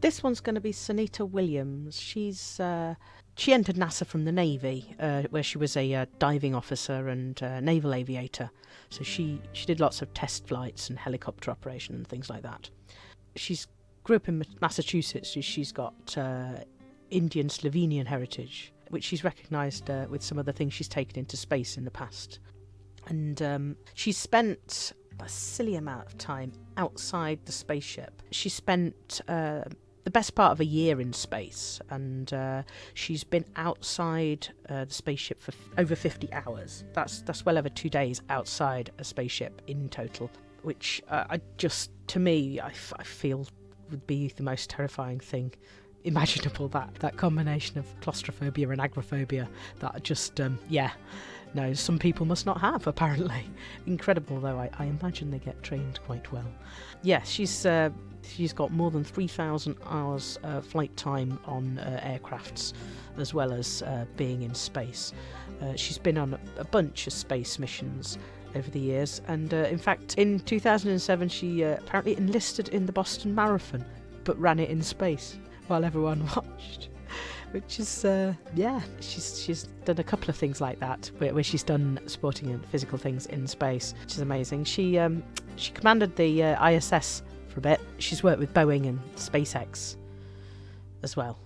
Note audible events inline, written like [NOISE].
This one's going to be Sunita Williams. She's uh, she entered NASA from the Navy, uh, where she was a uh, diving officer and uh, naval aviator. So she she did lots of test flights and helicopter operation and things like that. She's grew up in Massachusetts. She's got uh, Indian Slovenian heritage, which she's recognised uh, with some of the things she's taken into space in the past. And um, she's spent a silly amount of time outside the spaceship. She spent uh, the best part of a year in space, and uh, she's been outside uh, the spaceship for f- over 50 hours. That's that's well over two days outside a spaceship in total, which uh, I just, to me, I, f- I feel would be the most terrifying thing imaginable. That that combination of claustrophobia and agoraphobia. That just, um, yeah no, some people must not have, apparently. [LAUGHS] Incredible, though, I, I imagine they get trained quite well. Yes, she's uh, she's got more than 3,000 hours uh, flight time on uh, aircrafts, as well as uh, being in space. Uh, she's been on a, a, bunch of space missions over the years, and uh, in fact, in 2007, she apparently enlisted in the Boston Marathon, but ran it in space while everyone [LAUGHS] watched which is uh, yeah she's she's done a couple of things like that where, where, she's done sporting and physical things in space which is amazing she um, she commanded the uh, ISS for a bit. She's worked with Boeing and SpaceX as well